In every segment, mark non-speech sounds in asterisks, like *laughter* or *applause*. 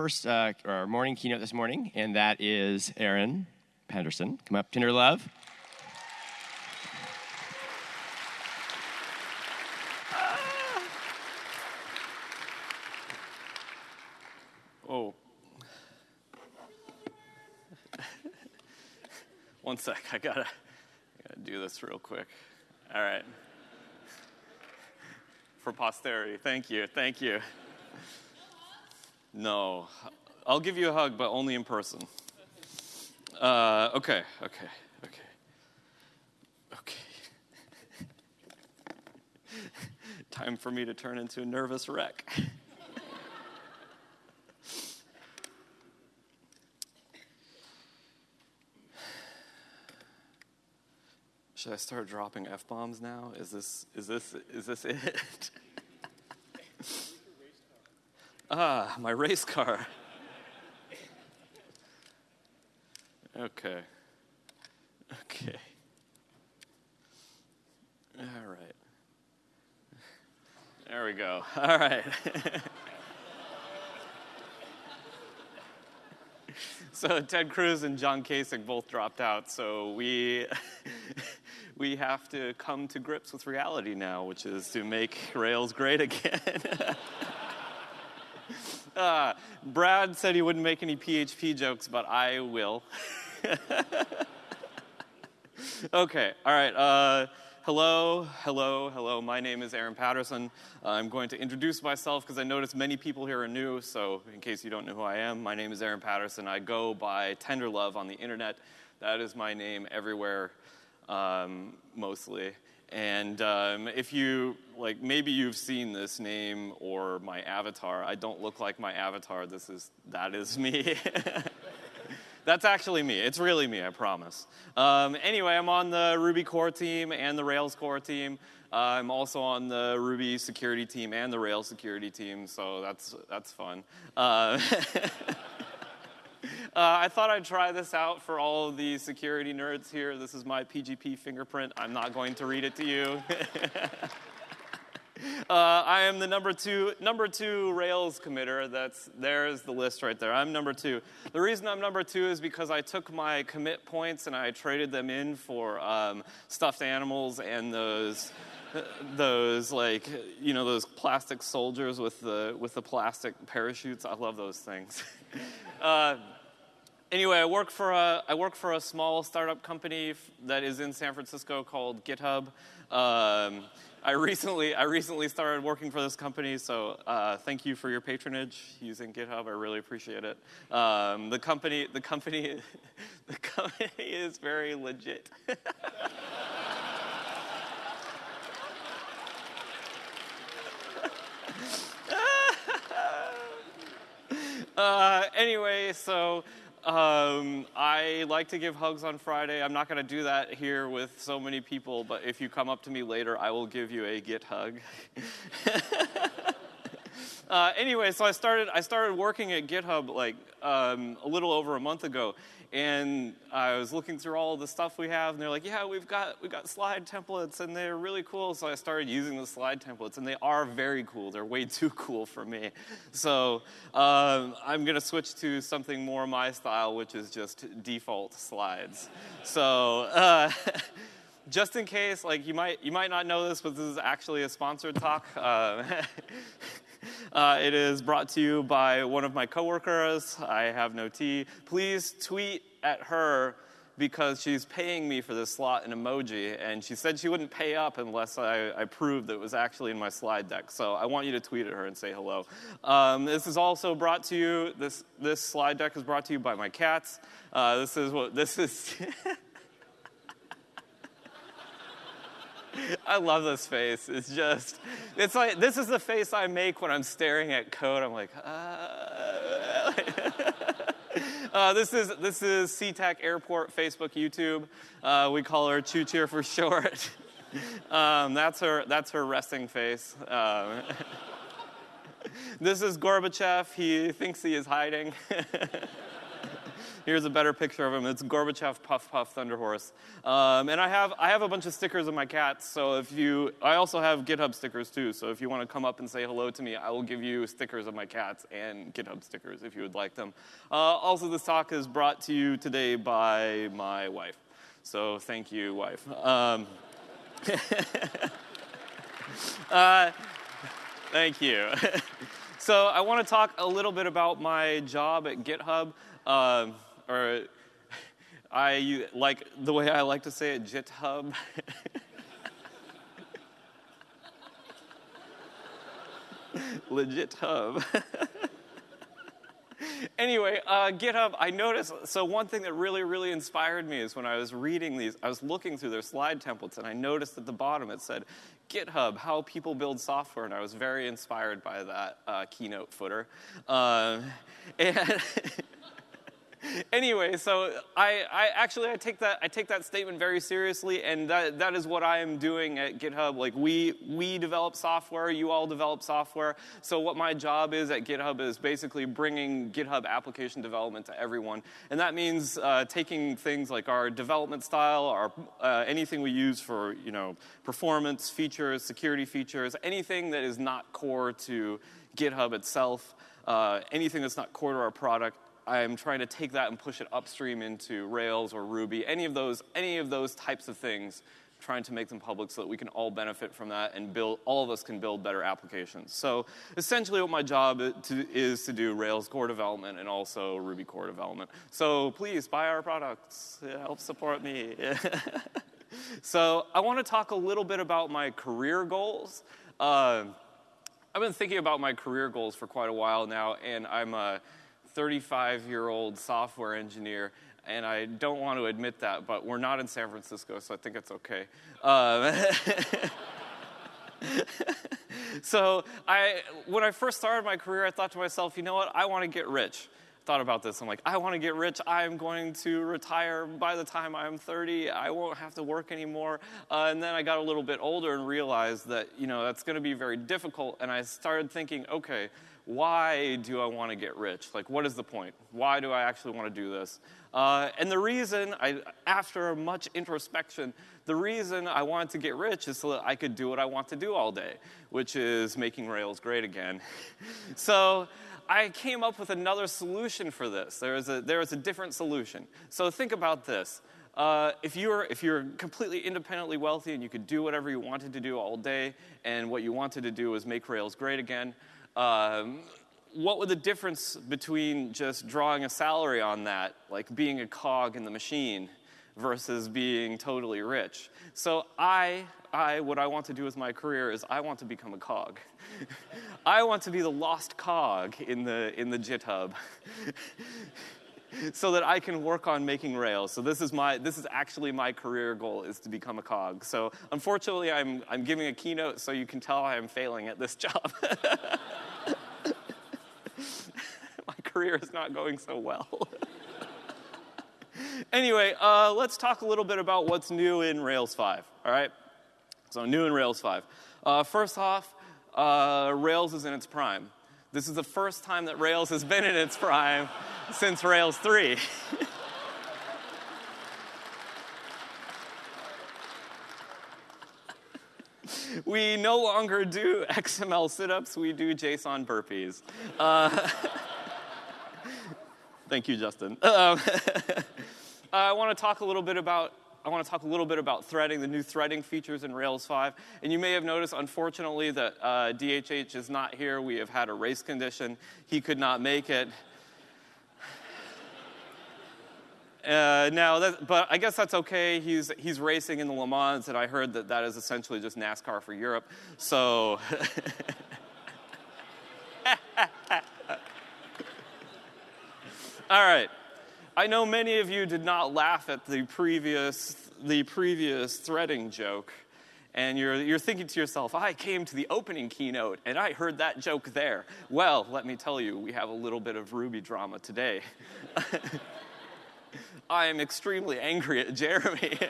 first uh, our morning keynote this morning, and that is Aaron Patterson. Come up, Tenderlove. Oh. One sec, I gotta do this real quick. All right. For posterity, thank you, thank you. No, I'll give you a hug, but only in person. Uh, okay, okay, okay. Okay. *laughs* Time for me to turn into a nervous wreck. Should I start dropping f bombs now? Is this is this is this it? *laughs* ah, my race car. Okay. Okay. All right. There we go. All right. *laughs* so Ted Cruz and John Kasich both dropped out, so we *laughs* we have to come to grips with reality now, which is to make Rails great again. *laughs* uh, Brad said he wouldn't make any PHP jokes, but I will. *laughs* okay, all right. Uh, hello, hello, hello. My name is Aaron Patterson. I'm going to introduce myself because I notice many people here are new, so in case you don't know who I am, my name is Aaron Patterson. I go by Tenderlove on the internet. That is my name everywhere um, mostly. And um, if you, like, maybe you've seen this name or my avatar. I don't look like my avatar. This is, that is me. *laughs* That's actually me. It's really me, I promise. Um, anyway, I'm on the Ruby core team and the Rails core team. Uh, I'm also on the Ruby security team and the Rails security team, so that's, that's fun. Uh, *laughs* I thought I'd try this out for all the security nerds here. This is my PGP fingerprint. I'm not going to read it to you. *laughs* Uh, I am the number two, number two Rails committer. That's there's the list right there. I'm number two. The reason I'm number two is because I took my commit points and I traded them in for um, stuffed animals and those *laughs* those like you know those plastic soldiers with the with the plastic parachutes. I love those things. *laughs* uh, anyway, I work for a I work for a small startup company that is in San Francisco called GitHub. Um, I recently I recently started working for this company, so uh, thank you for your patronage using GitHub. I really appreciate it. Um, the company the company *laughs* the company is very legit. *laughs* uh, anyway, so um, I like to give hugs on Friday. I'm not going to do that here with so many people, but if you come up to me later, I will give you a git hug. *laughs* uh, anyway, so I started I started working at GitHub like um, a little over a month ago, and I was looking through all the stuff we have, and they're like, "Yeah, we've got we've got slide templates, and they're really cool." So I started using the slide templates, and they are very cool. They're way *laughs* too cool for me. So um, I'm gonna switch to something more my style, which is just default slides. so. Uh, *laughs* just in case, like you might you might not know this, but this is actually a sponsored talk. Uh, *laughs* uh, it is brought to you by one of my coworkers. I have no tea. Please tweet at her because she's paying me for this slot in emoji, and she said she wouldn't pay up unless I, I, proved that it was actually in my slide deck. So I want you to tweet at her and say hello. Um, this is also brought to you. This this slide deck is brought to you by my cats. Uh, this is what this is. *laughs* I love this face. It's just, it's like, this is the face I make when I'm staring at code. I'm like, uh. *laughs* uh, this is this is SeaTac Airport, Facebook, YouTube. Uh, we call her Choo Cheer for short. *laughs* um, that's her that's her resting face. Um, *laughs* this is Gorbachev. He thinks he is hiding. Here's a better picture of him. It's Gorbachev, Puff Puff, Thunder Horse. Um, and I have, I have a bunch of stickers of my cats. So if you, I also have GitHub stickers too. So if you want to come up and say hello to me, I will give you stickers of my cats and GitHub stickers if you would like them. Uh, also, this talk is brought to you today by my wife. So thank you, wife. Um, *laughs* uh, thank you. *laughs* so I want to talk a little bit about my job at GitHub, um, or I like the way I like to say it, GitHub. *laughs* Legit hub. *laughs* anyway, uh, GitHub, I noticed, so one thing that really, really inspired me is when I was reading these, I was looking through their slide templates and I noticed at the bottom it said, GitHub, how people build software, and I was very inspired by that uh, keynote footer. Uh, *laughs* and *laughs* anyway, so I, I, actually I take that I take that statement very seriously, and that, that is what I am doing at GitHub. Like we we develop software, you all develop software. So what my job is at GitHub is basically bringing GitHub application development to everyone, and that means uh, taking things like our development style, our uh, anything we use for you know performance features, security features, anything that is not core to GitHub itself. Uh, anything that's not core to our product, I'm trying to take that and push it upstream into Rails or Ruby, any of those, any of those types of things, trying to make them public so that we can all benefit from that and build, all of us can build better applications. So essentially what my job to, is to do Rails core development and also Ruby core development. So please buy our products, help support me. *laughs* so I want to talk a little bit about my career goals. Uh, I've been thinking about my career goals for quite a while now, and I'm a 35 year old software engineer, and I don't want to admit that, but we're not in San Francisco, so I think it's okay. Um, *laughs* so I, when I first started my career, I thought to myself, you know what, I want to get rich. Thought about this. I'm like, I want to get rich. I'm going to retire by the time I'm 30. I won't have to work anymore. Uh, and then I got a little bit older and realized that, you know, that's going to be very difficult. And I started thinking, okay, why do I want to get rich? Like, what is the point? Why do I actually want to do this? Uh, and the reason, I, after much introspection, the reason I wanted to get rich is so that I could do what I want to do all day, which is making Rails great again. *laughs* so I came up with another solution for this. There is a, there is a different solution. So think about this. Uh, if, you're, if you're completely independently wealthy and you could do whatever you wanted to do all day, and what you wanted to do was make Rails great again, um, what would the difference between just drawing a salary on that, like being a cog in the machine, versus being totally rich? So I, I, what I want to do with my career is I want to become a cog. *laughs* I want to be the lost cog in the in the GitHub. *laughs* *laughs* so that I can work on making Rails. So this is my this is actually my career goal is to become a cog. So unfortunately, I'm I'm giving a keynote, so you can tell I am failing at this *laughs* job. *laughs* my career is not going so well. anyway, uh, let's talk a little bit about what's new in Rails 5. All right. So new in Rails 5. Uh, first off, uh, Rails is in its prime. This is the first time that Rails has been in its prime since Rails 3. *laughs* we no longer do XML sit-ups, we do JSON burpees. Uh, *laughs* thank you, Justin. Um, *laughs* I want to talk a little bit about I want to talk a little bit about threading, the new threading features in Rails 5. And you may have noticed, unfortunately, that uh, DHH is not here. We have had a race condition. He could not make it. *laughs* Uh, now, that, but I guess that's okay. He's, he's racing in the Le Mans, and I heard that that is essentially just NASCAR for Europe. So. *laughs* All right. I know many of you did not laugh at the previous, the previous threading joke. And you're, you're thinking to yourself, I came to the opening keynote and I heard that joke there. Well, let me tell you, we have a little bit of Ruby drama today. *laughs* I am extremely angry at Jeremy. *laughs*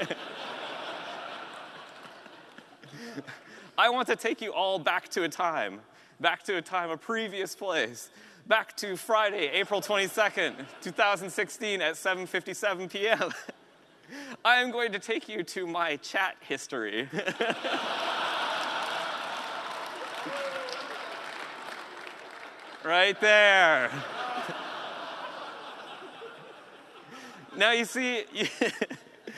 I want to take you all back to a time, back to a time, a previous place. Back to Friday, April 22nd, 2016 at 7:57 p.m. *laughs* I am going to take you to my chat history. *laughs* right there. *laughs* now you see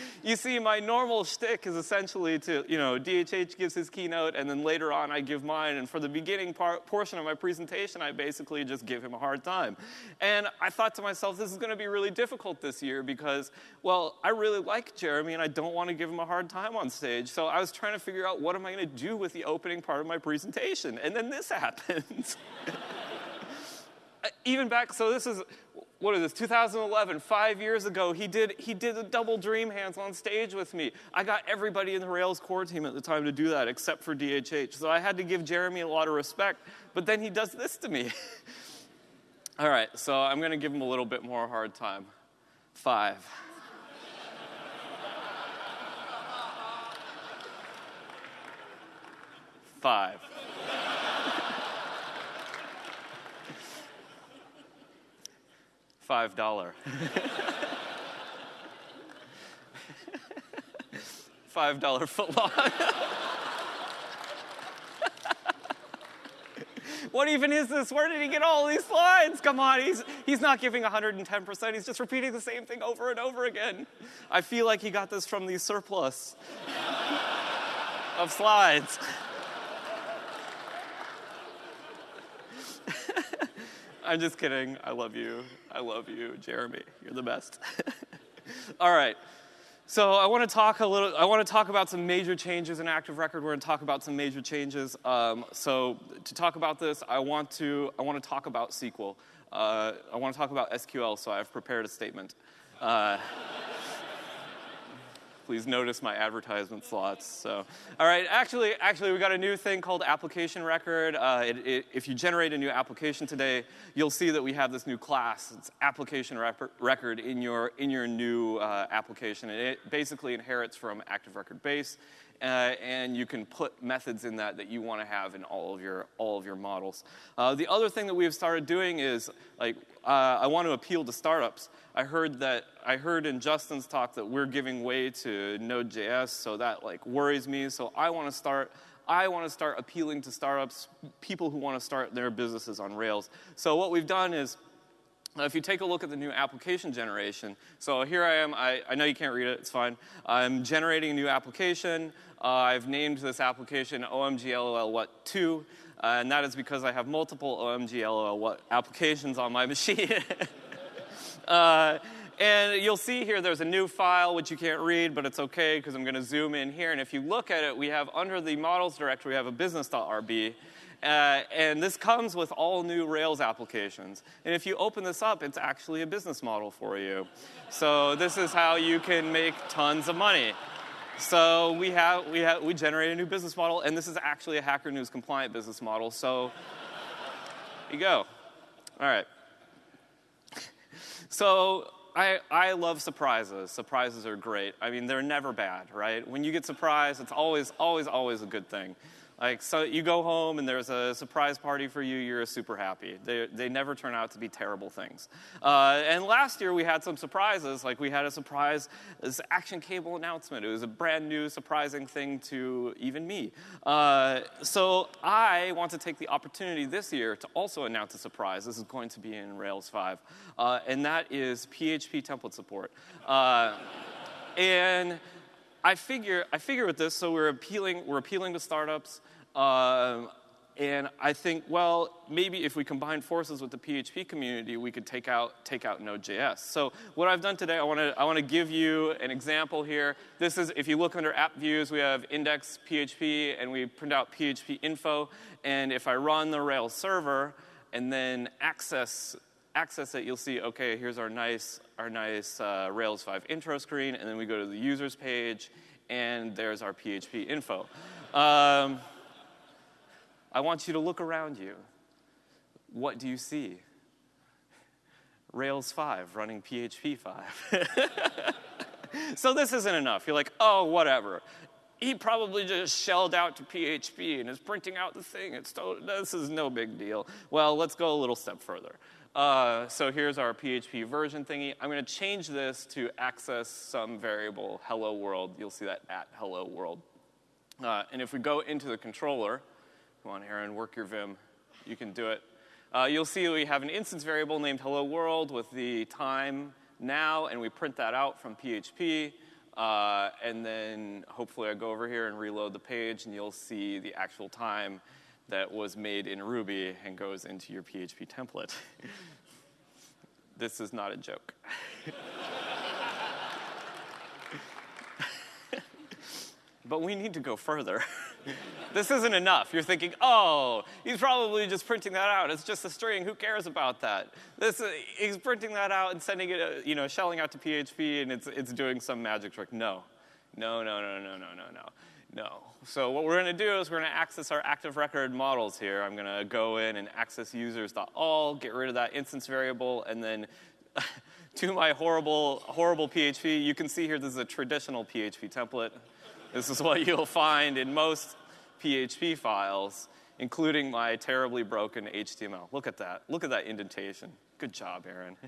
*laughs* you see, my normal shtick is essentially to, you know, DHH gives his keynote, and then later on I give mine. And for the beginning part, portion of my presentation, I basically just give him a hard time. And I thought to myself, this is going to be really difficult this year because, well, I really like Jeremy, and I don't want to give him a hard time on stage. So I was trying to figure out what am I going to do with the opening part of my presentation. And then this *laughs* happens. *laughs* Uh, even back, so this is what is this 2011 five years ago he did he did a double dream hands on stage with me. I got everybody in the rails core team at the time to do that except for dhh so i had to give jeremy a lot of respect but then he does this to me. *laughs* All right so i'm going to give him a little bit more hard time. Five. *laughs* Five five dollar. five dollar footlong. what even is this? Where did he get all these slides? Come on, he's, he's not giving 110%. He's just repeating the same thing over and over again. I feel like he got this from the surplus of slides. I'm just kidding. I love you. I love you, Jeremy. You're the best. *laughs* All right. So I want to talk a little. I want to talk about some major changes in Active Record. We're going to talk about some major changes. Um, so to talk about this, I want to. I want to talk about SQL. Uh, I want to talk about SQL. So I've prepared a statement. Uh, *laughs* please notice my advertisement slots. So, all right, actually, actually, we got a new thing called application record. Uh, it, it, if you generate a new application today, you'll see that we have this new class. It's application record in your in your new uh, application, and it basically inherits from Active Record Base. Uh, and you can put methods in that that you want to have in all of your all of your models. Uh, the other thing that we've started doing is like uh, I want to appeal to startups. I heard that I heard in Justin's talk that we're giving way to Node.js, so that like worries me. So I want to start. I want to start appealing to startups, people who want to start their businesses on Rails. So what we've done is if you take a look at the new application generation, so here I am, I, I know you can't read it, it's fine. I'm generating a new application. Uh, I've named this application OMG what 2, uh, and that is because I have multiple OMG what applications on my *laughs* machine. Uh, and you'll see here there's a new file which you can't read, but it's okay because I'm going to zoom in here. And if you look at it, we have under the models directory, we have a business.rb. Uh, and this comes with all new Rails applications. And if you open this up, it's actually a business model for you. So this is how you can make tons of money. So we have we have we generate a new business model, and this is actually a Hacker News compliant business model. So *laughs* you go. All right. So I, I love surprises. Surprises are great. I mean, they're never bad, right? When you get surprised, it's always, always, always a good thing. Like, so you go home and there's a surprise party for you, you're super happy. They, they never turn out to be terrible things. Uh, and last year we had some surprises. Like, we had a surprise, this action cable announcement. It was a brand new, surprising thing to even me. Uh, so I want to take the opportunity this year to also announce a surprise. This is going to be in Rails 5, uh, and that is PHP template support. Uh, and I figure, I figure with this, so we're appealing, we're appealing to startups. Um, and I think, well, maybe if we combine forces with the PHP community, we could take out, take out Node.js. So what I've done today, I want to I wanna give you an example here. This is, if you look under app views, we have index PHP, and we print out PHP info. And if I run the Rails server and then access, access it, you'll see, okay, here's our nice, our nice uh, Rails 5 intro screen. And then we go to the users page, and there's our PHP info. Um, I want you to look around you. What do you see? Rails 5 running PHP 5. *laughs* so this isn't enough. You're like, oh, whatever. he probably just shelled out to PHP and is printing out the thing. It's this is no big deal. Well, let's go a little step further. Uh, so here's our PHP version thingy. I'm going to change this to access some variable hello world. You'll see that at hello world. Uh, and if we go into the controller, come on, Aaron, work your Vim. You can do it. Uh, you'll see we have an instance variable named hello world with the time now, and we print that out from PHP. Uh, and then hopefully I go over here and reload the page, and you'll see the actual time that was made in Ruby and goes into your PHP template. *laughs* this is not a joke. *laughs* but we need to go further. *laughs* this isn't enough. You're thinking, oh, he's probably just printing that out. It's just a string. Who cares about that? This, uh, he's printing that out and sending it, uh, you know, shelling out to PHP, and it's, it's doing some magic trick. No, no, no, no, no, no, no, no. No. So what we're going to do is we're going to access our active record models here. I'm going to go in and access users.all, get rid of that instance variable, and then *laughs* to my horrible, horrible PHP, you can see here this is a traditional PHP template. This is what you'll find in most PHP files, including my terribly broken HTML. Look at that. Look at that indentation. Good job, Aaron.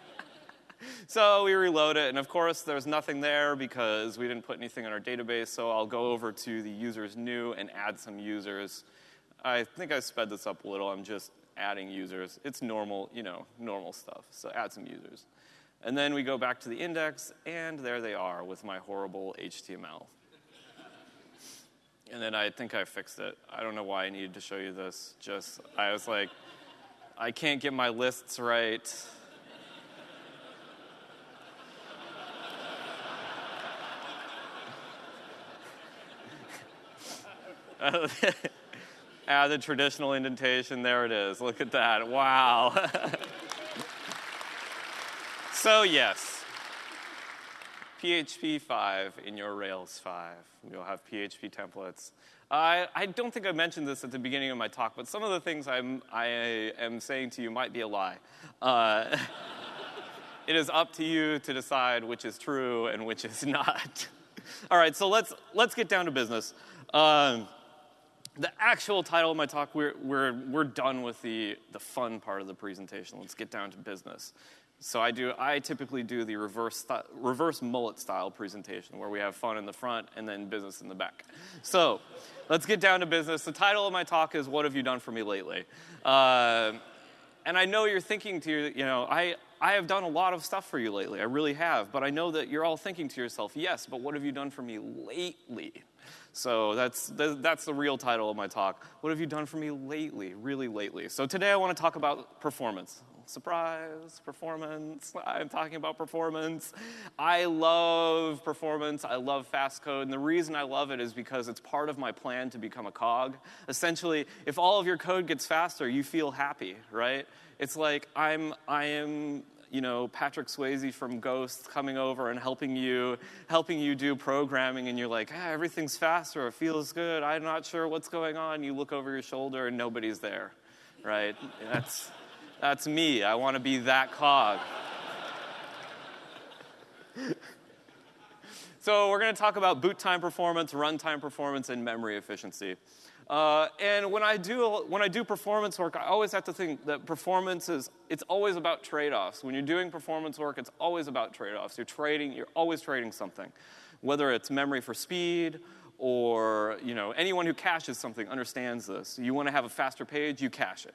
*laughs* so we reload it, and of course, there's nothing there because we didn't put anything in our database, so I'll go over to the users new and add some users. I think I sped this up a little. I'm just adding users. It's normal, you know, normal stuff. So add some users. And then we go back to the index, and there they are with my horrible HTML. and then I think I fixed it. I don't know why I needed to show you this. Just, I was like, I can't get my lists right. *laughs* Add the traditional indentation. There it is. Look at that. Wow. *laughs* so, yes, PHP 5 in your Rails 5. You'll have PHP templates. I, I don't think I mentioned this at the beginning of my talk, but some of the things I'm, I am saying to you might be a lie. Uh, *laughs* it is up to you to decide which is true and which is not. *laughs* All right, so let's, let's get down to business. Um, the actual title of my talk, we're, we're, we're done with the, the fun part of the presentation. Let's get down to business. So I do. I typically do the reverse reverse mullet style presentation where we have fun in the front and then business in the back. So let's get down to business. The title of my talk is "What have you done for me lately?" Uh, and I know you're thinking to you know I I have done a lot of stuff for you lately. I really have. But I know that you're all thinking to yourself, yes, but what have you done for me lately? So that's, that's the real title of my talk. What have you done for me lately, really lately? So today I want to talk about performance. Surprise, performance. I'm talking about performance. I love performance. I love fast code. And the reason I love it is because it's part of my plan to become a cog. Essentially, if all of your code gets faster, you feel happy, right? It's like I'm, I am you know Patrick Swayze from Ghost coming over and helping you helping you do programming, and you're like, ah, everything's faster, it feels good. I'm not sure what's going on. You look over your shoulder and nobody's there, right? That's that's me. I want to be that cog. so we're going to talk about boot time performance, runtime performance, and memory efficiency. Uh, and when I do when I do performance work, I always have to think that performance is it's always about trade-offs. When you're doing performance work, it's always about trade-offs. You're trading. You're always trading something, whether it's memory for speed or you know anyone who caches something understands this. You want to have a faster page, you cache it,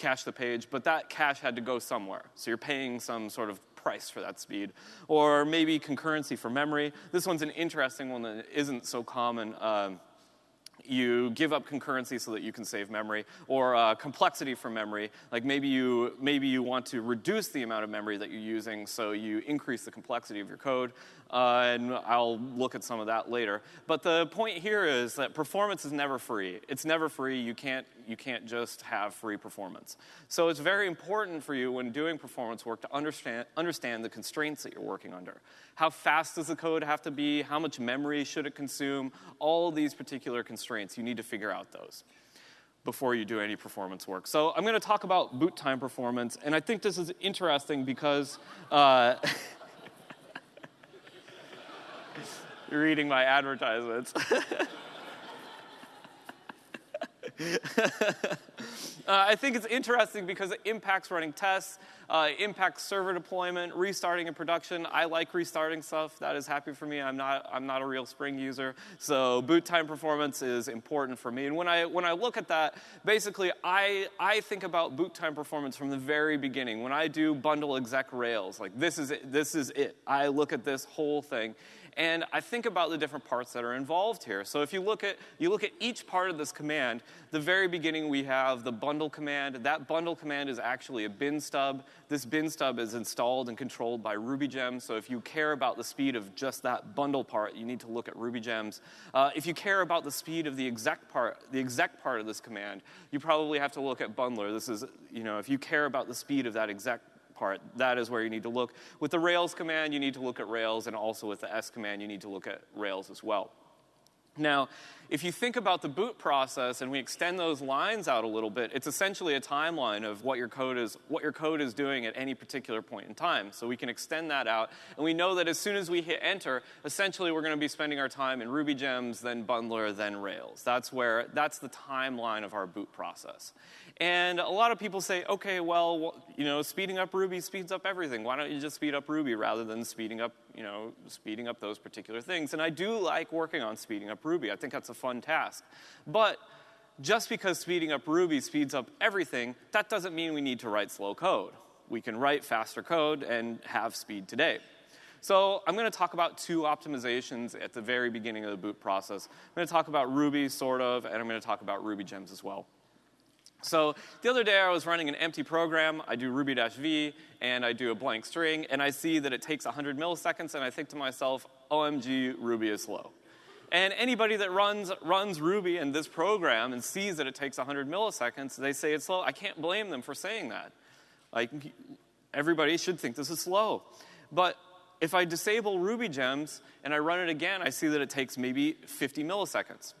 cache the page, but that cache had to go somewhere. So you're paying some sort of price for that speed. Or maybe concurrency for memory. This one's an interesting one that isn't so common. Um, you give up concurrency so that you can save memory, or uh, complexity for memory. Like maybe you, maybe you want to reduce the amount of memory that you're using, so you increase the complexity of your code. Uh, and I'll look at some of that later. But the point here is that performance is never free. It's never free. You can't, you can't just have free performance. So it's very important for you when doing performance work to understand, understand the constraints that you're working under. How fast does the code have to be? How much memory should it consume? All these particular constraints, you need to figure out those before you do any performance work. So I'm going to talk about boot time performance, and I think this is interesting because uh, *laughs* You're reading my advertisements. *laughs* Uh, I think it's interesting because it impacts running tests, uh, impacts server deployment, restarting in production. I like restarting stuff. That is happy for me. I'm not, I'm not a real Spring user. So boot time performance is important for me. And when I, when I look at that, basically I, I think about boot time performance from the very beginning. When I do bundle exec Rails, like this is it, this is it. I look at this whole thing and I think about the different parts that are involved here. So if you look at, you look at each part of this command, the very beginning we have the bundle command. That bundle command is actually a bin stub. This bin stub is installed and controlled by RubyGems. So if you care about the speed of just that bundle part, you need to look at RubyGems. Uh, if you care about the speed of the exec part, the exec part of this command, you probably have to look at bundler. This is, you know, if you care about the speed of that exec part, that is where you need to look. With the Rails command, you need to look at Rails, and also with the S command, you need to look at Rails as well. Now, if you think about the boot process and we extend those lines out a little bit, it's essentially a timeline of what your code is, what your code is doing at any particular point in time. So we can extend that out, and we know that as soon as we hit enter, essentially we're going to be spending our time in Ruby gems, then Bundler, then Rails. That's where that's the timeline of our boot process. And a lot of people say, okay, well, you know, speeding up Ruby speeds up everything. Why don't you just speed up Ruby rather than speeding up, you know, speeding up those particular things? And I do like working on speeding up Ruby. I think that's a fun task. But just because speeding up Ruby speeds up everything, that doesn't mean we need to write slow code. We can write faster code and have speed today. So I'm going to talk about two optimizations at the very beginning of the boot process. I'm going to talk about Ruby, sort of, and I'm going to talk about Ruby gems as well. So the other day I was running an empty program. I do ruby-v and I do a blank string and I see that it takes 100 milliseconds and I think to myself, OMG, Ruby is slow. And anybody that runs, runs Ruby in this program and sees that it takes 100 milliseconds, they say it's slow. I can't blame them for saying that. Like, everybody should think this is slow. But if I disable Ruby gems and I run it again, I see that it takes maybe 50 milliseconds.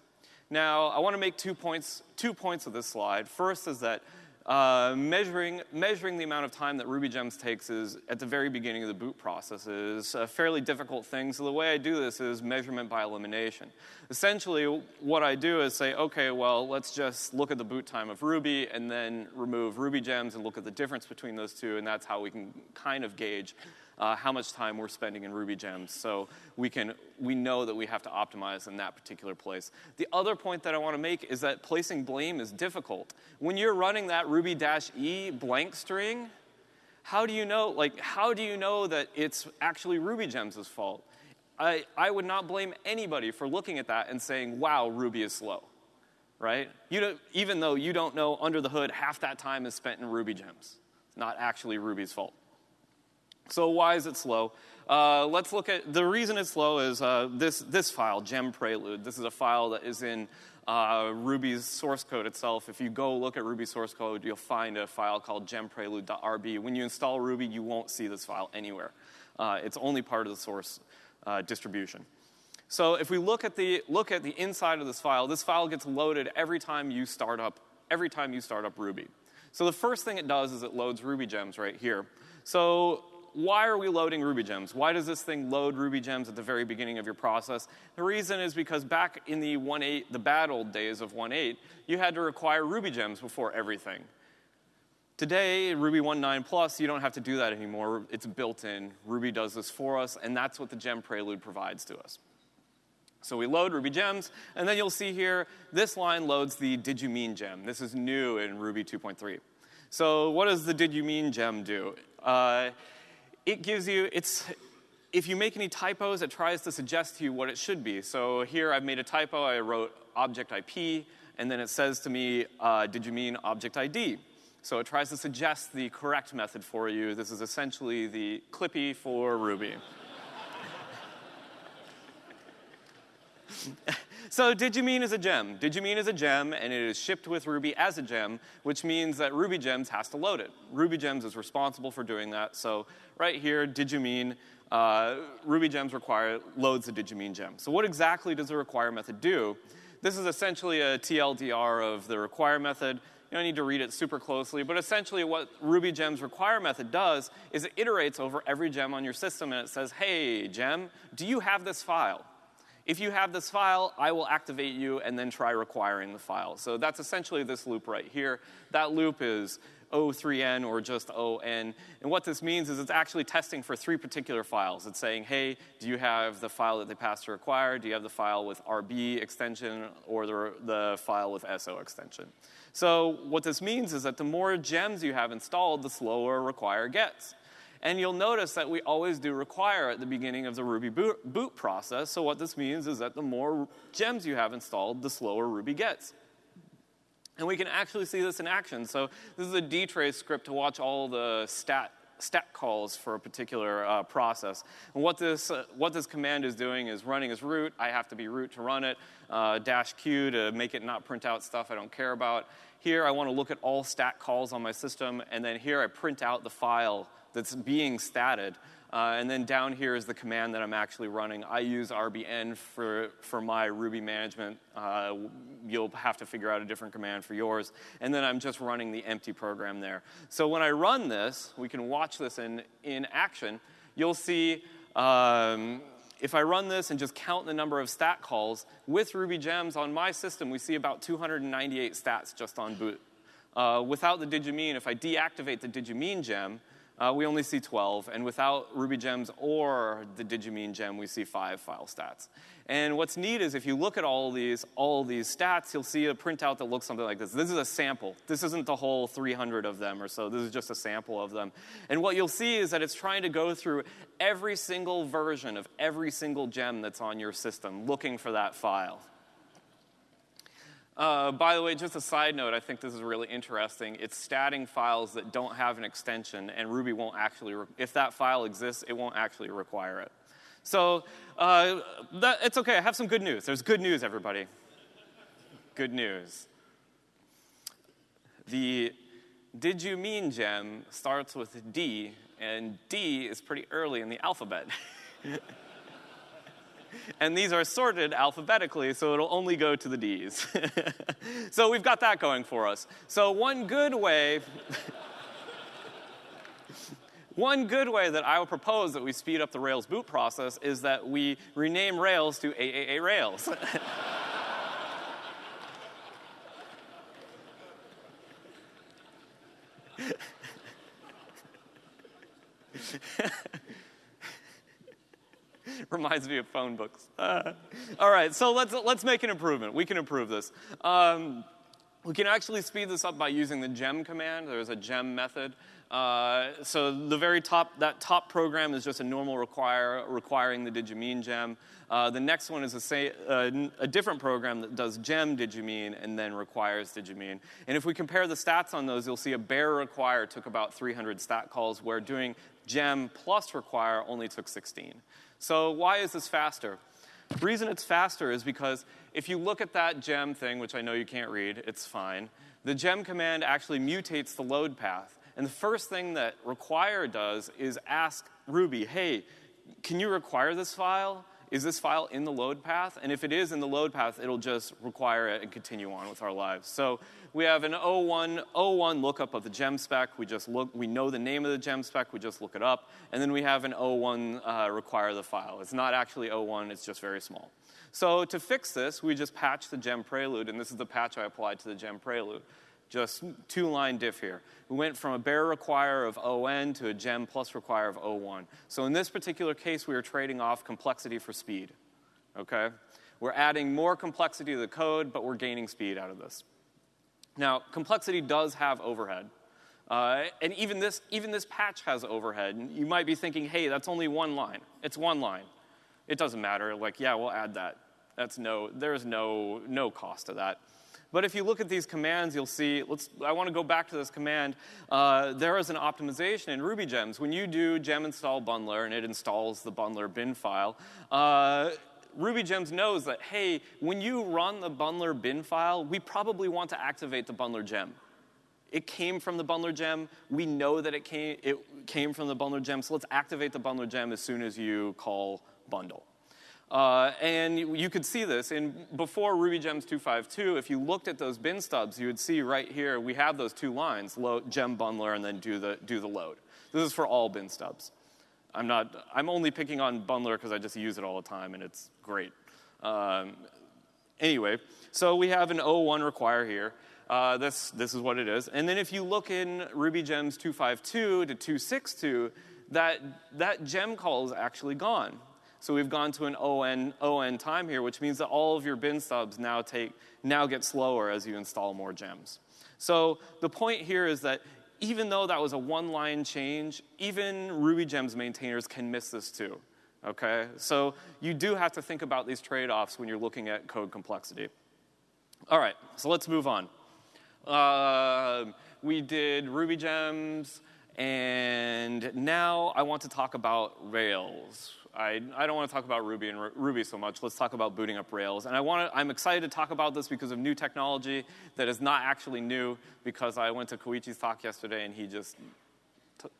Now, I want to make two points, two points of this slide. First is that uh, measuring, measuring the amount of time that RubyGems takes is at the very beginning of the boot process is a fairly difficult thing. So the way I do this is measurement by elimination. Essentially, what I do is say, okay, well, let's just look at the boot time of Ruby and then remove RubyGems and look at the difference between those two, and that's how we can kind of gauge uh, how much time we're spending in RubyGems. So we, can, we know that we have to optimize in that particular place. The other point that I want to make is that placing blame is difficult. When you're running that Ruby dash e blank string, how do you know, like, how do you know that it's actually RubyGems' fault? I, I would not blame anybody for looking at that and saying, wow, Ruby is slow, right? You don't, even though you don't know under the hood, half that time is spent in RubyGems. It's not actually Ruby's fault. So why is it slow? Uh, let's look at the reason it's slow is uh, this, this file, gem prelude. This is a file that is in uh, Ruby's source code itself. If you go look at Ruby source code, you'll find a file called gemprelude.rb. When you install Ruby, you won't see this file anywhere. Uh, it's only part of the source uh, distribution. So if we look at, the, look at the inside of this file, this file gets loaded every time you start up, every time you start up Ruby. So the first thing it does is it loads Ruby gems right here. So why are we loading Ruby gems? Why does this thing load Ruby gems at the very beginning of your process? The reason is because back in the 1.8, the bad old days of 1.8, you had to require Ruby gems before everything. Today, Ruby 1.9 Plus, you don't have to do that anymore. It's built in. Ruby does this for us, and that's what the gem prelude provides to us. So we load Ruby gems, and then you'll see here, this line loads the did you mean gem. This is new in Ruby 2.3. So what does the did you mean gem do? Uh, it gives you, it's, if you make any typos, it tries to suggest to you what it should be. So here I've made a typo, I wrote object IP, and then it says to me, uh, did you mean object ID? So it tries to suggest the correct method for you. This is essentially the Clippy for Ruby. *laughs* So did you mean is a gem. did you mean is a gem, and it is shipped with Ruby as a gem, which means that Ruby Gems has to load it. Ruby Gems is responsible for doing that. So right here, did you mean, uh, RubyGems require loads the did you mean gem. So what exactly does the require method do? This is essentially a TLDR of the require method. You don't need to read it super closely, but essentially what Ruby Gems require method does is it iterates over every gem on your system and it says, hey, gem, do you have this file? If you have this file, I will activate you and then try requiring the file. So that's essentially this loop right here. That loop is O3N or just ON. And what this means is it's actually testing for three particular files. It's saying, hey, do you have the file that they passed to require? Do you have the file with RB extension or the, the file with SO extension? So what this means is that the more gems you have installed, the slower require gets. And you'll notice that we always do require at the beginning of the Ruby boot, boot, process. So what this means is that the more gems you have installed, the slower Ruby gets. And we can actually see this in action. So this is a dtrace script to watch all the stat stat calls for a particular uh, process. And what this, uh, what this command is doing is running as root. I have to be root to run it, uh, dash q to make it not print out stuff I don't care about. Here, I want to look at all stat calls on my system, and then here I print out the file that's being statted. Uh, and then down here is the command that I'm actually running. I use rbenv for, for my Ruby management. Uh, you'll have to figure out a different command for yours. And then I'm just running the empty program there. So when I run this, we can watch this in, in action. You'll see um, if I run this and just count the number of stat calls, with Ruby gems on my system, we see about 298 stats just on boot. Uh, without the did you mean, if I deactivate the did you mean gem, uh, we only see 12. And without Ruby gems or the did you mean gem, we see five file stats. And what's neat is if you look at all these, all these stats, you'll see a printout that looks something like this. This is a sample. This isn't the whole 300 of them or so. This is just a sample of them. And what you'll see is that it's trying to go through every single version of every single gem that's on your system, looking for that file. Uh, by the way, just a side note, I think this is really interesting. It's statting files that don't have an extension, and Ruby won't actually, if that file exists, it won't actually require it. So uh, that, it's okay. I have some good news. There's good news, everybody. Good news. The did you mean gem starts with D, and D is pretty early in the alphabet. *laughs* *laughs* and these are sorted alphabetically, so it'll only go to the D's. *laughs* so we've got that going for us. So one good way. *laughs* One good way that I would propose that we speed up the Rails boot process is that we rename Rails to AAA Rails. *laughs* Reminds me of phone books. Uh, *laughs* all right, so let's, let's make an improvement. We can improve this. Um, we can actually speed this up by using the gem command. There's a gem method. Uh, so the very top, that top program is just a normal require, requiring the did you mean gem. Uh, the next one is a, say, uh, a, different program that does gem did you mean and then requires did you mean. And if we compare the stats on those, you'll see a bare require took about 300 stat calls, where doing gem plus require only took 16. So why is this faster? The reason it's faster is because if you look at that gem thing, which I know you can't read, it's fine, the gem command actually mutates the load path. And the first thing that require does is ask Ruby, hey, can you require this file? is this file in the load path? And if it is in the load path, it'll just require it and continue on with our lives. So we have an O1, O1 lookup of the gem spec. We just look, we know the name of the gem spec, we just look it up. And then we have an O1 uh, require the file. It's not actually O1, it's just very small. So to fix this, we just patch the gem prelude, and this is the patch I applied to the gem prelude just two line diff here. We went from a bare require of ON to a gem plus require of O1. So in this particular case, we are trading off complexity for speed. Okay? We're adding more complexity to the code, but we're gaining speed out of this. Now, complexity does have overhead. Uh, and even this, even this patch has overhead. And you might be thinking, hey, that's only one line. It's one line. It doesn't matter. Like, yeah, we'll add that. That's no, there's no, no cost to that. But if you look at these commands, you'll see, let's, I want to go back to this command. Uh, there is an optimization in Ruby gems. When you do gem install bundler and it installs the bundler bin file, uh, Ruby Gems knows that, hey, when you run the bundler bin file, we probably want to activate the bundler gem. It came from the bundler gem. We know that it came, it came from the bundler gem, so let's activate the bundler gem as soon as you call bundle. Uh, and you, you, could see this. In, before RubyGems 252, if you looked at those bin stubs, you would see right here, we have those two lines, load, gem bundler and then do the, do the load. This is for all bin stubs. I'm, not, I'm only picking on bundler because I just use it all the time and it's great. Um, anyway, so we have an O1 require here. Uh, this, this is what it is. And then if you look in Ruby gems 252 to 262, that, that gem call is actually gone. So we've gone to an ON, ON time here, which means that all of your bin stubs now, take, now get slower as you install more gems. So the point here is that even though that was a one-line change, even Ruby gems maintainers can miss this too. Okay, so you do have to think about these trade-offs when you're looking at code complexity. All right, so let's move on. Uh, we did Ruby gems, and now I want to talk about Rails. I, I don't want to talk about Ruby and R- Ruby so much. Let's talk about booting up Rails. And I want to, I'm excited to talk about this because of new technology that is not actually new because I went to Koichi's talk yesterday and he just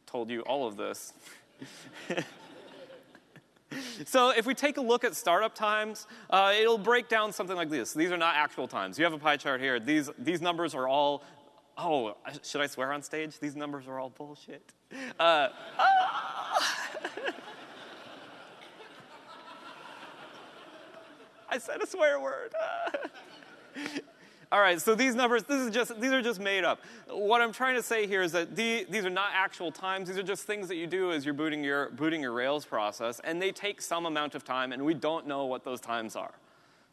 told you all of this. *laughs* so if we take a look at startup times, uh, it'll break down something like this. These are not actual times. You have a pie chart here. These, these numbers are all, oh, should I swear on stage? These numbers are all bullshit. Uh, *laughs* I said a swear word. *laughs* All right, so these numbers, this is just, these are just made up. What I'm trying to say here is that the, these are not actual times. These are just things that you do as you're booting your, booting your Rails process, and they take some amount of time, and we don't know what those times are.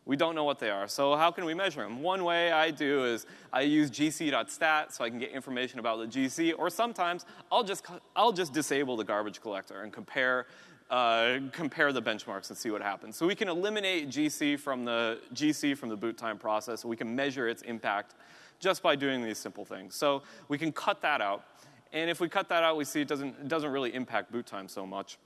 We don't know what they are. So how can we measure them? One way I do is I use gc.stat so I can get information about the GC, or sometimes I'll just, I'll just disable the garbage collector and compare uh, compare the benchmarks and see what happens. So we can eliminate GC from the GC from the boot time process. We can measure its impact just by doing these simple things. So we can cut that out. And if we cut that out, we see it doesn't, it doesn't really impact boot time so much.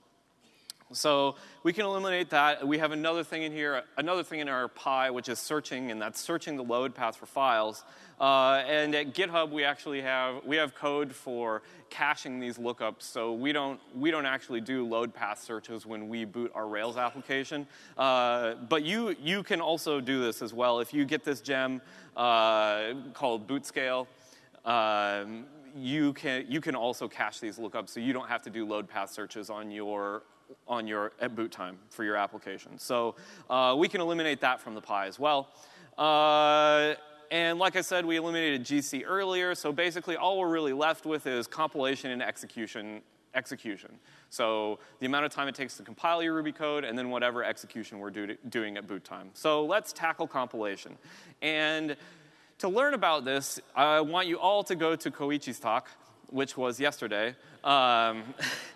So we can eliminate that. We have another thing in here, another thing in our pie, which is searching, and that's searching the load path for files. Uh, and at GitHub, we actually have we have code for caching these lookups. So we don't we don't actually do load path searches when we boot our Rails application. Uh, but you you can also do this as well if you get this gem uh, called bootscale. Um, you can you can also cache these lookups, so you don't have to do load path searches on your on your at boot time for your application. So uh, we can eliminate that from the pie as well. Uh, and like I said, we eliminated GC earlier, so basically all we're really left with is compilation and execution execution. So the amount of time it takes to compile your Ruby code and then whatever execution we're do doing at boot time. So let's tackle compilation. And to learn about this, I want you all to go to Koichi's talk, which was yesterday. Um, *laughs*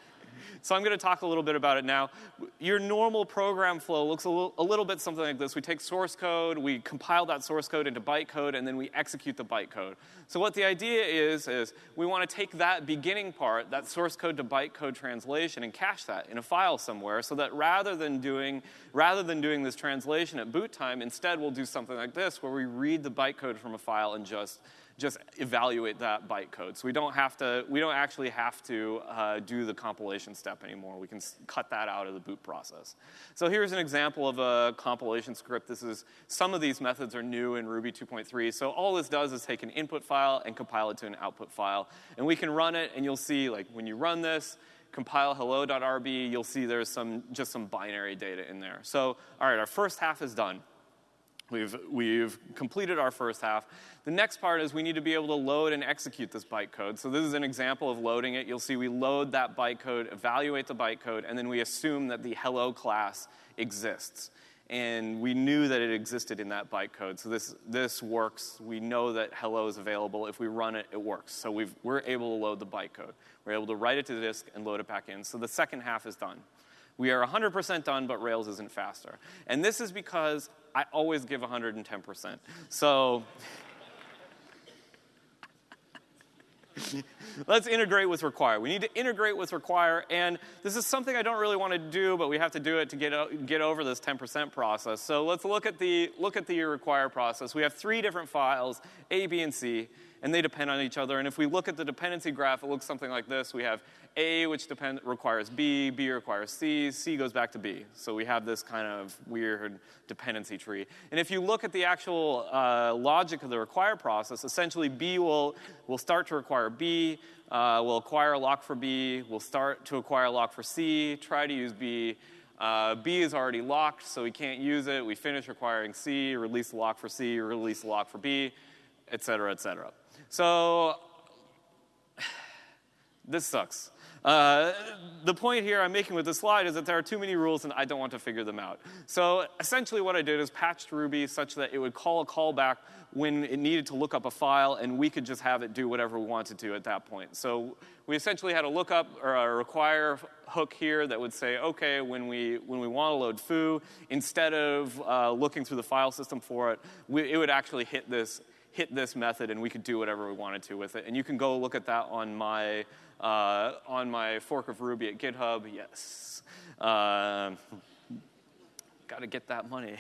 So I'm going to talk a little bit about it now. Your normal program flow looks a little, a little, bit something like this. We take source code, we compile that source code into bytecode, and then we execute the bytecode. So what the idea is, is we want to take that beginning part, that source code to bytecode translation, and cache that in a file somewhere so that rather than doing, rather than doing this translation at boot time, instead we'll do something like this where we read the bytecode from a file and just just evaluate that bytecode. So we don't have to, we don't actually have to uh, do the compilation step anymore. We can cut that out of the boot process. So here's an example of a compilation script. This is, some of these methods are new in Ruby 2.3. So all this does is take an input file and compile it to an output file. And we can run it, and you'll see, like, when you run this, compile hello.rb, you'll see there's some, just some binary data in there. So, all right, our first half is done. We've, we've completed our first half. The next part is we need to be able to load and execute this bytecode. So this is an example of loading it. You'll see we load that bytecode, evaluate the bytecode, and then we assume that the hello class exists. And we knew that it existed in that bytecode. So this, this works. We know that hello is available. If we run it, it works. So we are able to load the bytecode. We're able to write it to the disk and load it back in. So the second half is done. We are 100% done, but Rails isn't faster. And this is because I always give 110%. So *laughs* let's integrate with require. We need to integrate with require, and this is something I don't really want to do, but we have to do it to get, get over this 10% process. So let's look at, the, look at the require process. We have three different files, A, B, and C, and they depend on each other. And if we look at the dependency graph, it looks something like this. We have a, which depend, requires B, B requires C, C goes back to B. So we have this kind of weird dependency tree. And if you look at the actual uh, logic of the require process, essentially B will, will start to require B, uh, will acquire a lock for B, will start to acquire a lock for C, try to use B, Uh, B is already locked, so we can't use it. We finish requiring C, release the lock for C, release the lock for B, et cetera, et cetera. So *sighs* this sucks. Uh, the point here I'm making with this slide is that there are too many rules and I don't want to figure them out. So essentially what I did is patched Ruby such that it would call a callback when it needed to look up a file and we could just have it do whatever we wanted to at that point. So we essentially had a lookup or a require hook here that would say, okay, when we, when we want to load foo, instead of uh, looking through the file system for it, we, it would actually hit this hit this method and we could do whatever we wanted to with it. And you can go look at that on my, uh, on my fork of Ruby at GitHub. Yes. Uh, Got to get that money.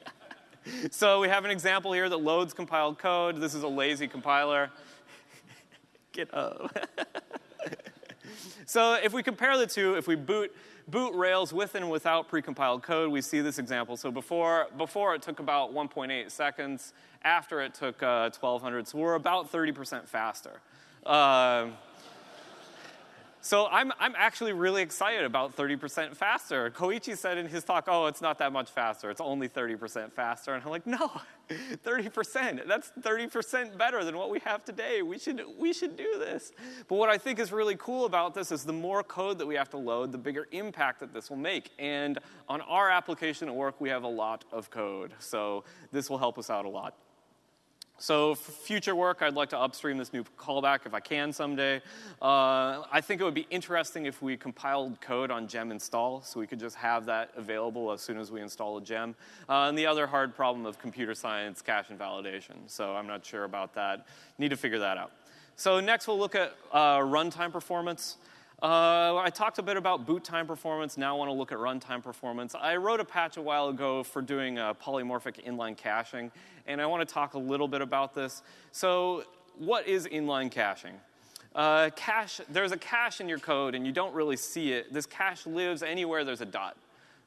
*laughs* so we have an example here that loads compiled code. This is a lazy compiler. *laughs* GitHub. *laughs* so if we compare the two, if we boot boot Rails with and without precompiled code, we see this example. So before, before it took about 1.8 seconds, after it took uh, 1200, so we're about 30% faster. Uh, so I'm, I'm actually really excited about 30% faster. Koichi said in his talk, oh, it's not that much faster. It's only 30% faster. And I'm like, no, *laughs* 30%. That's 30% better than what we have today. We should, we should do this. But what I think is really cool about this is the more code that we have to load, the bigger impact that this will make. And on our application at work, we have a lot of code. So this will help us out a lot. So for future work, I'd like to upstream this new callback if I can someday. Uh, I think it would be interesting if we compiled code on gem install, so we could just have that available as soon as we install a gem. Uh, and the other hard problem of computer science, cache invalidation. So I'm not sure about that. Need to figure that out. So next we'll look at uh, runtime performance. Uh, I talked a bit about boot time performance. Now I want to look at runtime performance. I wrote a patch a while ago for doing uh, polymorphic inline caching, and I want to talk a little bit about this. So, what is inline caching? Uh, cache, there's a cache in your code, and you don't really see it. This cache lives anywhere there's a dot.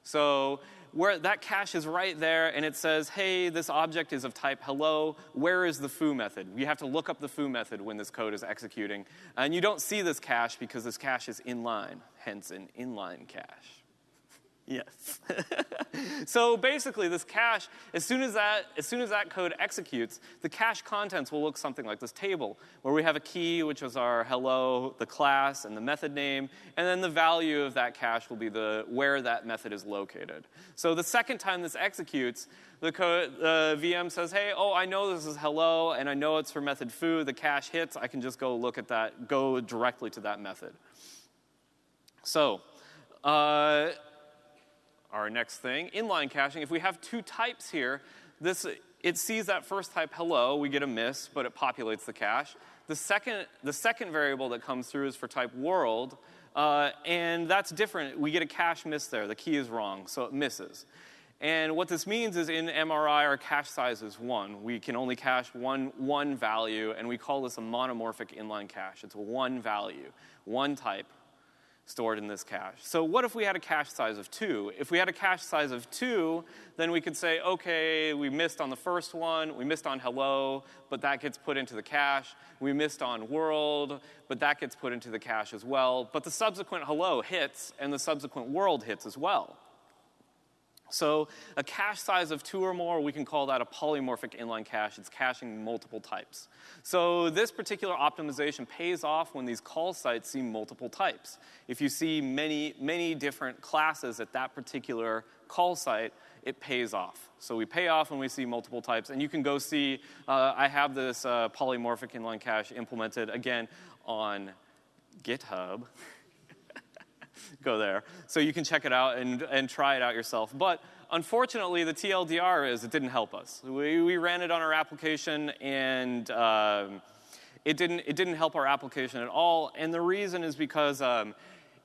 So where that cache is right there and it says, hey, this object is of type hello, where is the foo method? You have to look up the foo method when this code is executing. And you don't see this cache because this cache is inline, hence an inline cache. Yes. *laughs* so basically, this cache, as soon as, that, as soon as that code executes, the cache contents will look something like this table, where we have a key, which is our hello, the class, and the method name, and then the value of that cache will be the, where that method is located. So the second time this executes, the, the VM says, hey, oh, I know this is hello, and I know it's for method foo. The cache hits, I can just go look at that, go directly to that method. So, uh, our next thing, inline caching. If we have two types here, this, it sees that first type hello, we get a miss, but it populates the cache. The second, the second variable that comes through is for type world, uh, and that's different. We get a cache miss there. The key is wrong, so it misses. And what this means is in MRI, our cache size is one. We can only cache one, one value, and we call this a monomorphic inline cache. It's one value, one type, stored in this cache. So what if we had a cache size of two? If we had a cache size of two, then we could say, okay, we missed on the first one, we missed on hello, but that gets put into the cache. We missed on world, but that gets put into the cache as well. But the subsequent hello hits, and the subsequent world hits as well. So a cache size of two or more, we can call that a polymorphic inline cache. It's caching multiple types. So this particular optimization pays off when these call sites see multiple types. If you see many, many different classes at that particular call site, it pays off. So we pay off when we see multiple types. And you can go see, uh, I have this uh, polymorphic inline cache implemented, again, on GitHub. *laughs* *laughs* go there. So you can check it out and, and try it out yourself. But unfortunately, the TLDR is it didn't help us. We, we ran it on our application and um, it, didn't, it didn't help our application at all. And the reason is because um,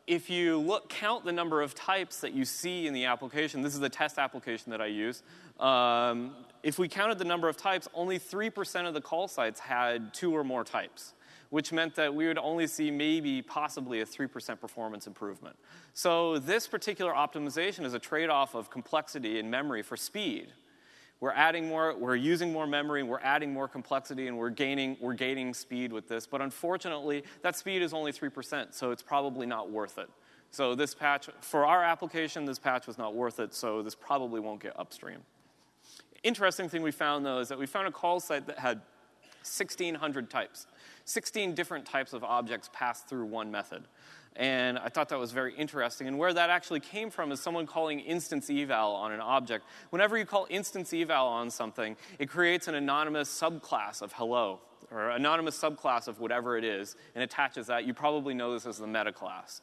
if you look, count the number of types that you see in the application, this is the test application that I use. Um, if we counted the number of types, only 3% of the call sites had two or more types which meant that we would only see maybe possibly a 3% performance improvement. So this particular optimization is a trade-off of complexity and memory for speed. We're adding more, we're using more memory, we're adding more complexity, and we're gaining, we're gaining speed with this. But unfortunately, that speed is only 3%, so it's probably not worth it. So this patch, for our application, this patch was not worth it, so this probably won't get upstream. Interesting thing we found though is that we found a call site that had 1,600 types. 16 different types of objects passed through one method. And I thought that was very interesting. And where that actually came from is someone calling instance eval on an object. Whenever you call instance eval on something, it creates an anonymous subclass of hello, or anonymous subclass of whatever it is, and attaches that. You probably know this as the meta class.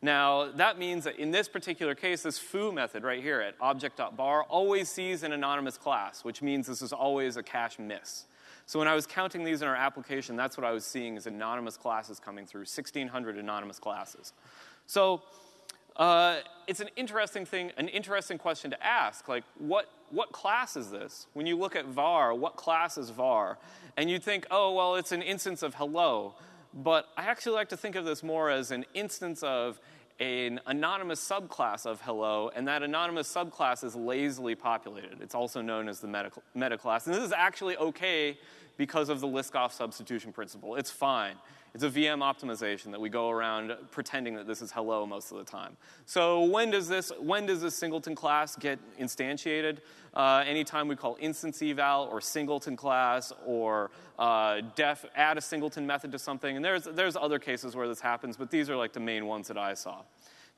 Now, that means that in this particular case, this foo method right here at object.bar always sees an anonymous class, which means this is always a cache miss. So when I was counting these in our application, that's what I was seeing is anonymous classes coming through, 1,600 anonymous classes. So uh, it's an interesting thing, an interesting question to ask. Like, what, what class is this? When you look at var, what class is var? And you think, oh, well, it's an instance of hello. But I actually like to think of this more as an instance of an anonymous subclass of hello, and that anonymous subclass is lazily populated. It's also known as the meta, meta class. And this is actually okay because of the Liskov substitution principle. It's fine. It's a VM optimization that we go around pretending that this is hello most of the time. So when does this, when does this singleton class get instantiated? Uh, anytime we call instance eval or singleton class or uh, def, add a singleton method to something. And there's, there's other cases where this happens, but these are like the main ones that I saw.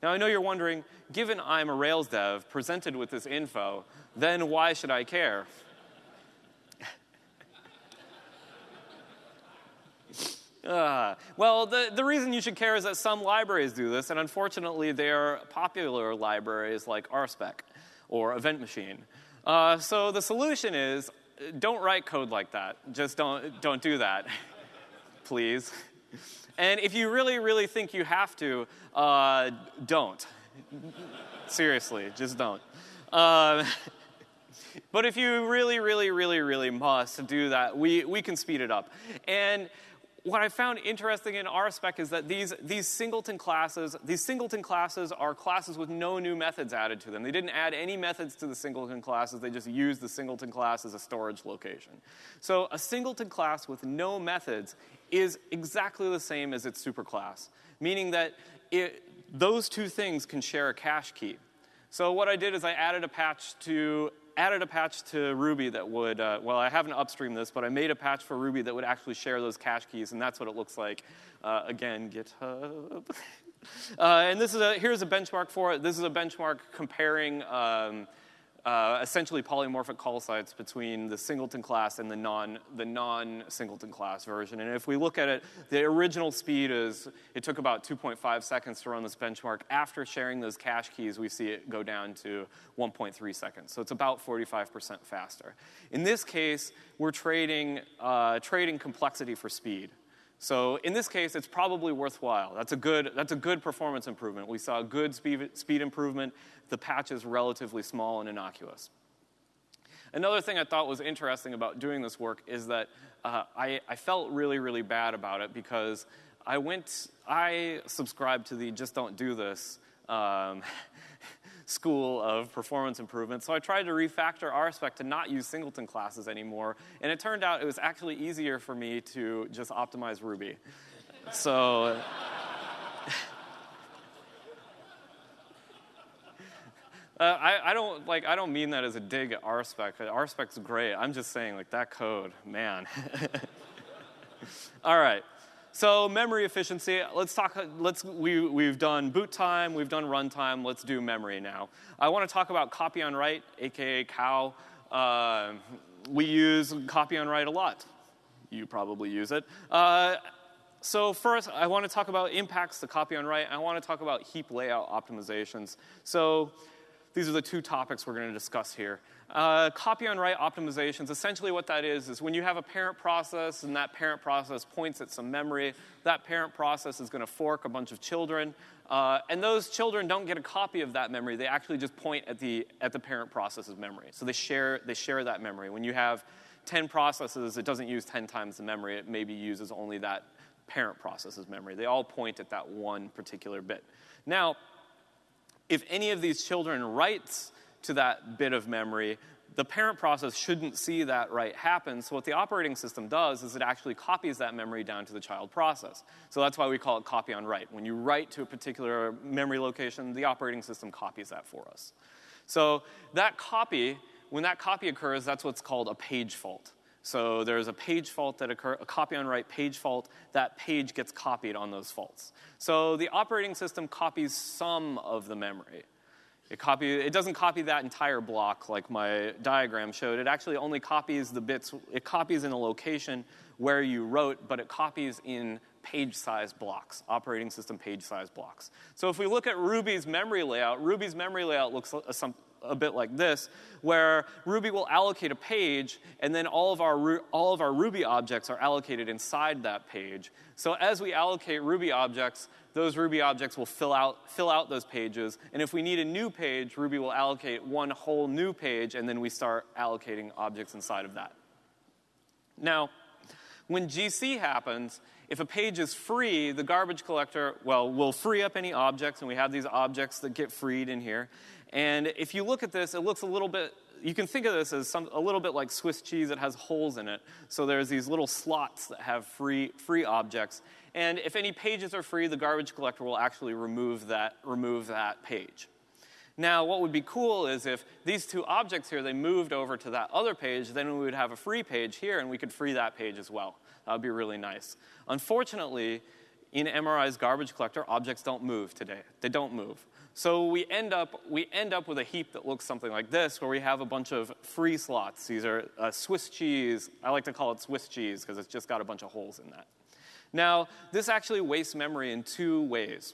Now I know you're wondering, given I'm a Rails dev presented with this info, then why should I care? Uh, well, the, the reason you should care is that some libraries do this, and unfortunately, they are popular libraries like RSpec or Event Machine. Uh, so the solution is don't write code like that. Just don't, don't do that, *laughs* please. And if you really, really think you have to, uh, don't. Seriously, just don't. Uh, *laughs* but if you really, really, really, really must do that, we, we can speed it up. And what I found interesting in RSpec is that these, these singleton classes, these singleton classes are classes with no new methods added to them. They didn't add any methods to the singleton classes, they just used the singleton class as a storage location. So a singleton class with no methods is exactly the same as its superclass, meaning that it, those two things can share a cache key. So what I did is I added a patch to added a patch to Ruby that would, uh, well, I haven't upstreamed this, but I made a patch for Ruby that would actually share those cache keys, and that's what it looks like. Uh, again, GitHub. *laughs* uh, and this is a, here's a benchmark for it. This is a benchmark comparing um, uh, essentially polymorphic call sites between the singleton class and the non the non singleton class version. And if we look at it, the original speed is it took about 2.5 seconds to run this benchmark. After sharing those cache keys, we see it go down to 1.3 seconds. So it's about 45% faster. In this case, we're trading uh, trading complexity for speed. So in this case, it's probably worthwhile. That's a good, that's a good performance improvement. We saw a good speed, speed improvement. The patch is relatively small and innocuous. Another thing I thought was interesting about doing this work is that uh, I, I felt really, really bad about it because I went, I subscribed to the just don't do this um, *laughs* school of performance improvement. So I tried to refactor RSpec to not use singleton classes anymore. And it turned out it was actually easier for me to just optimize Ruby. So. *laughs* Uh, I, I, don't like. I don't mean that as a dig at RSpec. RSpec's great. I'm just saying, like that code, man. *laughs* All right. So memory efficiency, let's talk, let's, we, we've done boot time, we've done runtime, let's do memory now. I want to talk about copy on write, AKA cow. Uh, we use copy on write a lot. You probably use it. Uh, so first, I want to talk about impacts to copy on write. I want to talk about heap layout optimizations. So these are the two topics we're going to discuss here. Uh, copy on write optimizations, essentially what that is, is when you have a parent process and that parent process points at some memory, that parent process is going to fork a bunch of children. Uh, and those children don't get a copy of that memory. They actually just point at the, at the parent process's memory. So they share, they share that memory. When you have 10 processes, it doesn't use 10 times the memory. It maybe uses only that parent process's memory. They all point at that one particular bit. Now, if any of these children writes to that bit of memory, the parent process shouldn't see that write happen. So what the operating system does is it actually copies that memory down to the child process. So that's why we call it copy on write. When you write to a particular memory location, the operating system copies that for us. So that copy, when that copy occurs, that's what's called a page fault. So there's a page fault that occurs, a copy on write page fault. That page gets copied on those faults. So the operating system copies some of the memory. It, copy, it doesn't copy that entire block like my diagram showed. It actually only copies the bits, it copies in a location where you wrote, but it copies in page size blocks, operating system page size blocks. So if we look at Ruby's memory layout, Ruby's memory layout looks some, a bit like this, where Ruby will allocate a page, and then all of, our, all of our Ruby objects are allocated inside that page. So as we allocate Ruby objects, those Ruby objects will fill out, fill out those pages. And if we need a new page, Ruby will allocate one whole new page, and then we start allocating objects inside of that. Now, when GC happens, if a page is free, the garbage collector, well, will free up any objects, and we have these objects that get freed in here. And if you look at this, it looks a little bit, you can think of this as some, a little bit like Swiss cheese that has holes in it. So there's these little slots that have free, free objects. And if any pages are free, the garbage collector will actually remove that, remove that page. Now, what would be cool is if these two objects here, they moved over to that other page, then we would have a free page here and we could free that page as well. That would be really nice. Unfortunately, in MRI's garbage collector, objects don't move today. They don't move. So we end up, we end up with a heap that looks something like this, where we have a bunch of free slots. These are uh, Swiss cheese. I like to call it Swiss cheese because it's just got a bunch of holes in that. Now, this actually wastes memory in two ways.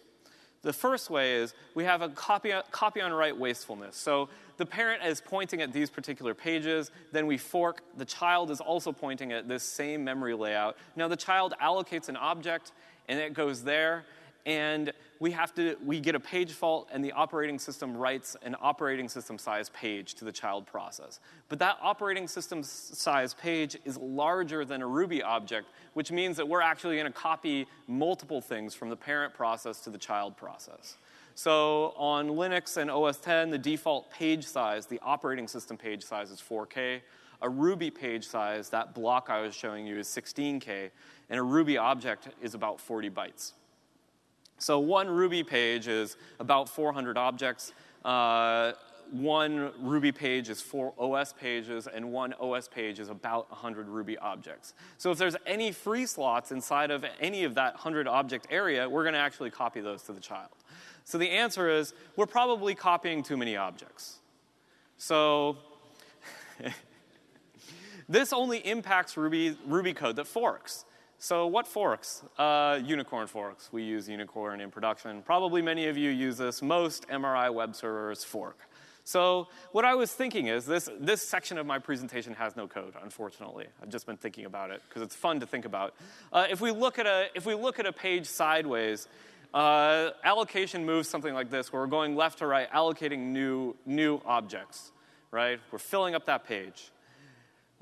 The first way is we have a copy, copy on write wastefulness. So the parent is pointing at these particular pages, then we fork. The child is also pointing at this same memory layout. Now the child allocates an object and it goes there, and we have to we get a page fault and the operating system writes an operating system size page to the child process. But that operating system size page is larger than a ruby object which means that we're actually going to copy multiple things from the parent process to the child process. So on linux and os 10 the default page size the operating system page size is 4k a ruby page size that block i was showing you is 16k and a ruby object is about 40 bytes so one Ruby page is about 400 objects. Uh, one Ruby page is four OS pages, and one OS page is about 100 Ruby objects. So if there's any free slots inside of any of that 100 object area, we're going to actually copy those to the child. So the answer is we're probably copying too many objects. So *laughs* this only impacts Ruby, Ruby code that forks. So what forks? Uh, unicorn forks. We use unicorn in production. Probably many of you use this. Most MRI web servers fork. So what I was thinking is this, this section of my presentation has no code, unfortunately. I've just been thinking about it because it's fun to think about. Uh, if, we look at a, if we look at a page sideways, uh, allocation moves something like this, where we're going left to right, allocating new, new objects, right? We're filling up that page.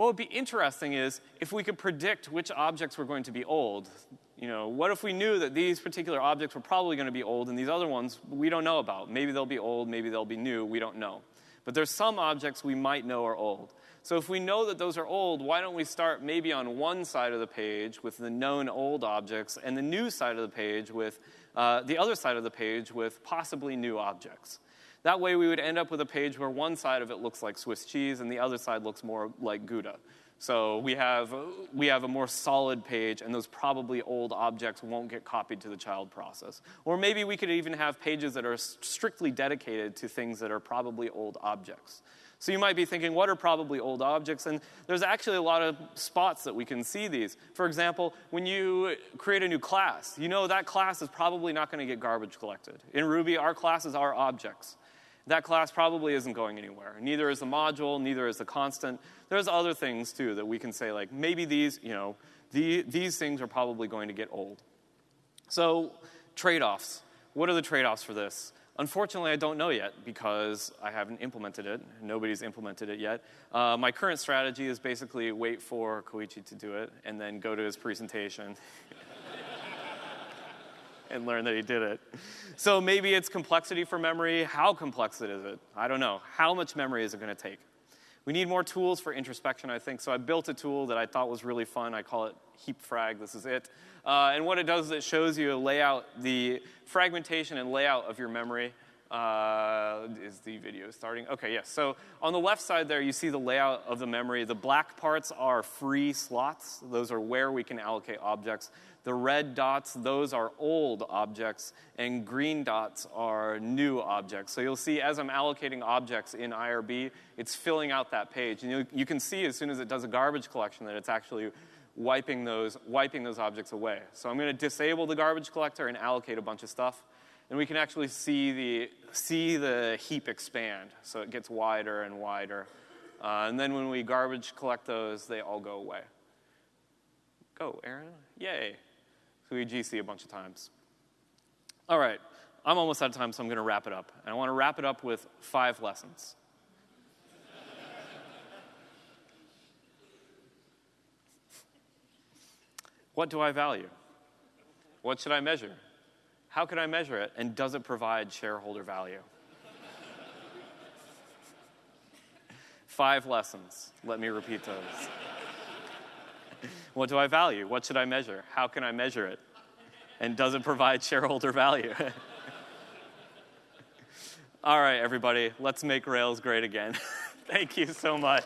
What would be interesting is if we could predict which objects were going to be old. You know, what if we knew that these particular objects were probably going to be old and these other ones we don't know about? Maybe they'll be old, maybe they'll be new, we don't know. But there's some objects we might know are old. So if we know that those are old, why don't we start maybe on one side of the page with the known old objects and the new side of the page with uh, the other side of the page with possibly new objects? That way, we would end up with a page where one side of it looks like Swiss cheese and the other side looks more like Gouda. So we have, we have a more solid page, and those probably old objects won't get copied to the child process. Or maybe we could even have pages that are strictly dedicated to things that are probably old objects. So you might be thinking, what are probably old objects? And there's actually a lot of spots that we can see these. For example, when you create a new class, you know that class is probably not going to get garbage collected. In Ruby, our classes are objects that class probably isn't going anywhere. Neither is the module, neither is the constant. There's other things too that we can say, like maybe these, you know, the, these things are probably going to get old. So, trade offs. What are the trade offs for this? Unfortunately, I don't know yet because I haven't implemented it. Nobody's implemented it yet. Uh, my current strategy is basically wait for Koichi to do it and then go to his presentation. *laughs* and learn that he did it. So maybe it's complexity for memory. How complex is it? I don't know. How much memory is it going to take? We need more tools for introspection, I think. So I built a tool that I thought was really fun. I call it Heap Frag. This is it. Uh, and what it does is it shows you a layout, the fragmentation and layout of your memory. Uh, is the video starting? Okay, yes. So on the left side there, you see the layout of the memory. The black parts are free slots. Those are where we can allocate objects. The red dots, those are old objects, and green dots are new objects. So you'll see as I'm allocating objects in IRB, it's filling out that page. And you, you can see as soon as it does a garbage collection that it's actually wiping those, wiping those objects away. So I'm going to disable the garbage collector and allocate a bunch of stuff and we can actually see the, see the heap expand. So it gets wider and wider. Uh, and then when we garbage collect those, they all go away. Go, Aaron. Yay. So we GC a bunch of times. All right. I'm almost out of time, so I'm going to wrap it up. And I want to wrap it up with five lessons. what do I value? What should I measure? How can I measure it? And does it provide shareholder value? Five lessons. Let me repeat those. what do I value? What should I measure? How can I measure it? And does it provide shareholder value? *laughs* All right, everybody, let's make Rails great again. *laughs* Thank you so much.